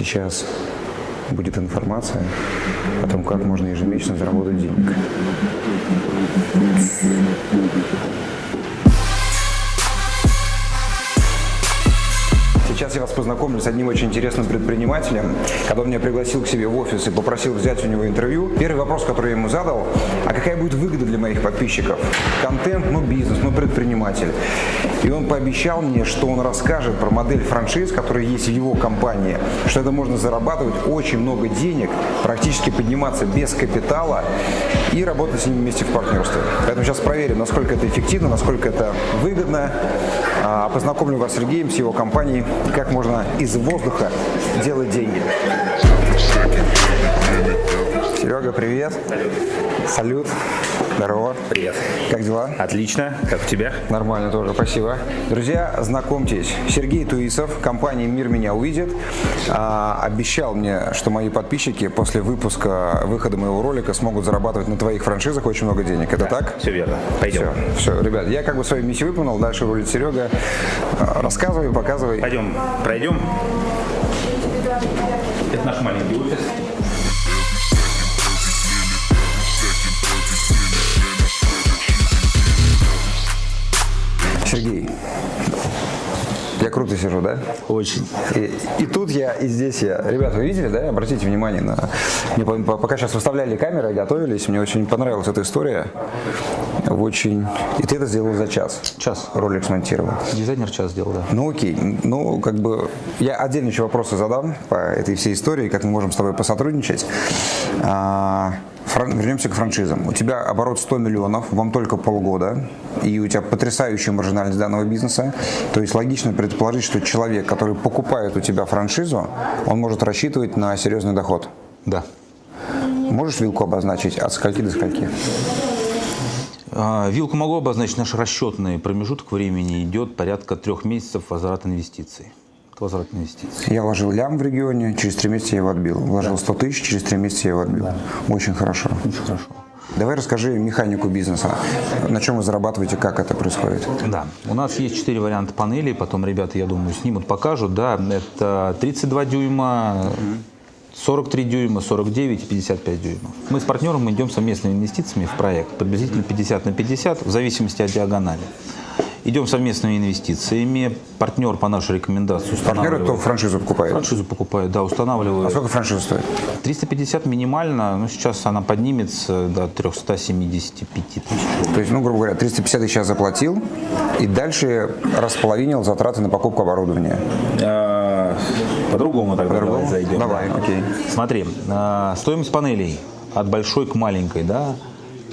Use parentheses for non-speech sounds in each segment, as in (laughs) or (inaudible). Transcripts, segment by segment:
Сейчас будет информация о том, как можно ежемесячно заработать денег. Сейчас я вас познакомлю с одним очень интересным предпринимателем, когда он меня пригласил к себе в офис и попросил взять у него интервью. Первый вопрос, который я ему задал, а какая будет выгода для моих подписчиков? Контент, ну бизнес, ну предприниматель. И он пообещал мне, что он расскажет про модель франшиз, которая есть в его компании, что это можно зарабатывать очень много денег, практически подниматься без капитала и работать с ними вместе в партнерстве. Поэтому сейчас проверим, насколько это эффективно, насколько это выгодно. А, познакомлю вас с Сергеем, с его компанией, как можно из воздуха делать деньги. Серега, привет. Салют. Здорово. Привет. Как дела? Отлично. Как у тебя? Нормально тоже, спасибо. Друзья, знакомьтесь, Сергей Туисов, компания «Мир меня увидит», а, обещал мне, что мои подписчики после выпуска, выхода моего ролика смогут зарабатывать на твоих франшизах очень много денег. Это Да, так? Все верно. Пойдем. Все, все, ребят, я как бы свою миссию выполнил, дальше рулит Серега. А, Рассказывай, показывай. Пойдем, пройдем. Это наш маленький офис. Я круто сижу, да? Очень. И, и тут я, и здесь я. Ребята, вы видели, да? Обратите внимание на... Мне по- по- пока сейчас выставляли камеры, готовились, мне очень понравилась эта история. Очень... И ты это сделал за час. Час. Ролик смонтировал. Дизайнер час сделал, да. Ну окей, ну как бы я отдельно еще вопросы задам по этой всей истории, как мы можем с тобой посотрудничать. А, фран- Вернемся к франшизам. У тебя оборот 100 миллионов, вам только полгода, и у тебя потрясающая маржинальность данного бизнеса. То есть логично предположить, что человек, который покупает у тебя франшизу, он может рассчитывать на серьезный доход. Да. Можешь вилку обозначить от скольки до скольки? А, Вилку могу обозначить. Наш расчетный промежуток времени идет порядка трех месяцев возврат инвестиций. Возврат инвестиций. Я вложил лям в регионе, через три месяца я его отбил. Вложил 100 тысяч, через три месяца я его отбил. Очень хорошо. Очень хорошо. Давай расскажи механику бизнеса. На чем вы зарабатываете, как это происходит? Да, у нас есть четыре варианта панелей, потом ребята, я думаю, снимут, покажут. Да, это 32 дюйма, 43 дюйма, 49 и 55 дюймов. Мы с партнером идем совместными инвестициями в проект, приблизительно 50 на 50, в зависимости от диагонали. Идем совместными инвестициями. Партнер по нашей рекомендации Партнеры, кто устанавливает. франшизу покупает. Франшизу покупает, да, А устанавливает. сколько франшиза стоит? 350 минимально, но сейчас она поднимется до 375 тысяч. То есть, ну, грубо говоря, 350 тысяч я заплатил, и дальше располовинил затраты на покупку оборудования. А, По-другому тогда давай По-другому? зайдем. Давай, да. окей. Смотри, а, стоимость панелей от большой к маленькой, да,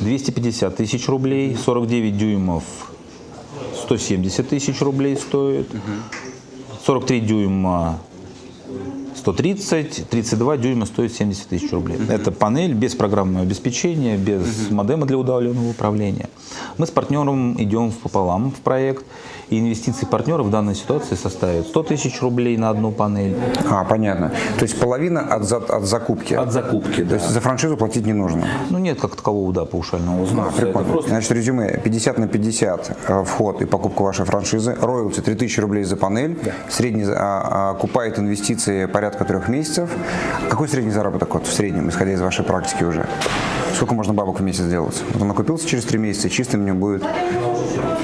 250 тысяч рублей, 49 дюймов 170 тысяч рублей стоит, 43 дюйма 130, 32 дюйма стоит 70 тысяч рублей. Это панель без программного обеспечения, без модема для удаленного управления. Мы с партнером идем пополам в проект, и инвестиции партнера в данной ситуации составят 100 тысяч рублей на одну панель. А, понятно. То есть половина от, за- от закупки. От закупки, То есть за франшизу платить не нужно. Ну нет как такового, да, паушального А, взноса. Это прикольно. просто Значит, резюме. 50 на 50 э, вход и покупка вашей франшизы. Роялти 3000 рублей за панель. Средний за- а, а, окупает инвестиции порядка трех месяцев. Какой средний заработок вот, в среднем, исходя из вашей практики уже? Сколько можно бабок в месяц сделать? Вот он окупился через три месяца, и чисто мне будет,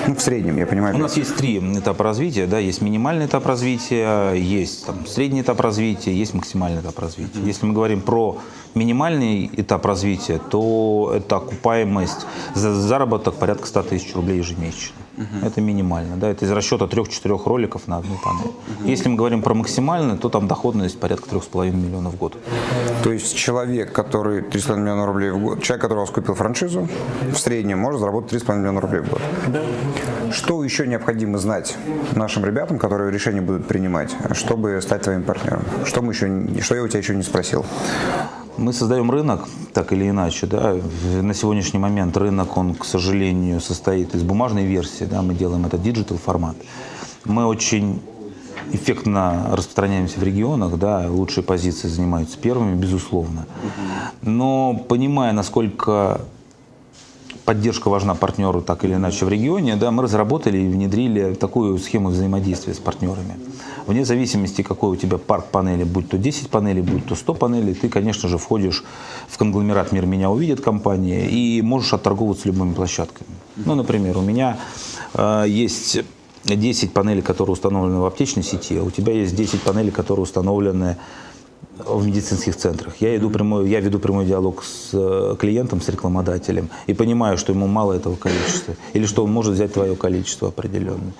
ну, в среднем, я понимаю. У нас есть три этапа развития, да, есть минимальный этап развития, есть там, средний этап развития, есть максимальный этап развития. Если мы говорим про минимальный этап развития, то это окупаемость, за заработок порядка 100 тысяч рублей ежемесячно. Это минимально, да, это из расчета трех-четырех роликов на одну панель. Если мы говорим про максимальный, то там доходность порядка 3,5 миллионов в год. То есть человек, который 3,5 миллиона рублей в год, человек, который у вас купил франшизу, в среднем может заработать 3,5 миллиона рублей в год. Что еще необходимо знать нашим ребятам, которые решения будут принимать, чтобы стать твоим партнером? Что, мы еще, что я у тебя еще не спросил? Мы создаем рынок, так или иначе, да. На сегодняшний момент рынок, он, к сожалению, состоит из бумажной версии, да, мы делаем это digital формат. Мы очень эффектно распространяемся в регионах, да, лучшие позиции занимаются первыми, безусловно. Но понимая, насколько поддержка важна партнеру так или иначе в регионе, да, мы разработали и внедрили такую схему взаимодействия с партнерами. Вне зависимости, какой у тебя парк панелей, будь то 10 панелей, будь то 100 панелей, ты, конечно же, входишь в конгломерат «Мир меня увидит» компании и можешь отторговываться любыми площадками. Ну, например, у меня э, есть 10 панелей, которые установлены в аптечной сети, а у тебя есть 10 панелей, которые установлены в медицинских центрах. Я, иду прямой, я веду прямой диалог с э, клиентом, с рекламодателем и понимаю, что ему мало этого количества или что он может взять твое количество определенное.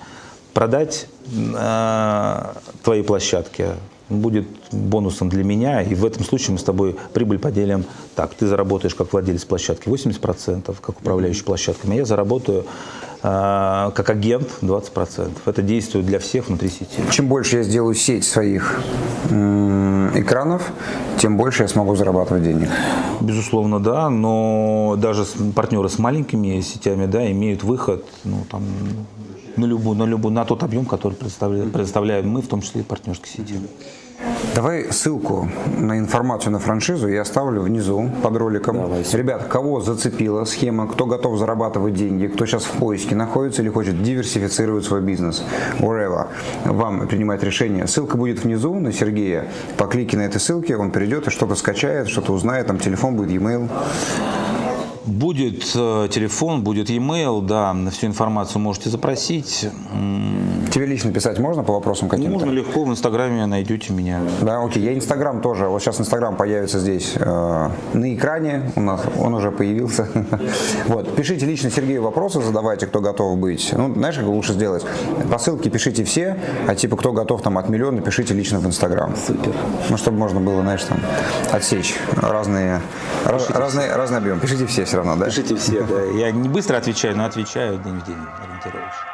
Продать э, твои площадки будет бонусом для меня, и в этом случае мы с тобой прибыль поделим так. Ты заработаешь как владелец площадки 80%, как управляющий площадками, а я заработаю как агент 20%. Это действует для всех внутри сети. Чем больше я сделаю сеть своих экранов, тем больше я смогу зарабатывать денег. Безусловно, да, но даже партнеры с маленькими сетями, да, имеют выход, ну, там, на любую, на любую, на тот объем, который предоставляем, предоставляем мы, в том числе и партнерской сети. Давай ссылку на информацию на франшизу я оставлю внизу под роликом. Ребят, кого зацепила схема, кто готов зарабатывать деньги, кто сейчас в поиске находится или хочет диверсифицировать свой бизнес, wherever, вам принимать решение. Ссылка будет внизу на Сергея. По клике на этой ссылке он перейдет и что-то скачает, что-то узнает, там телефон будет, e-mail. Будет э, телефон, будет e-mail, да, всю информацию можете запросить. Тебе лично писать можно по вопросам каким-то? Можно легко, в Инстаграме найдете меня. Да, окей. Я Инстаграм тоже. Вот сейчас Инстаграм появится здесь э, на экране. У нас он уже появился. (laughs) Вот. Пишите лично Сергею вопросы, задавайте, кто готов быть. Ну, знаешь, как лучше сделать? По ссылке пишите все, а типа кто готов там от миллиона, пишите лично в Инстаграм. Супер. Ну, чтобы можно было, знаешь, там отсечь разные, раз- разные, разный объем. Пишите все все равно, да? Пишите все, да. Я не быстро отвечаю, но отвечаю день в день, ориентировочно.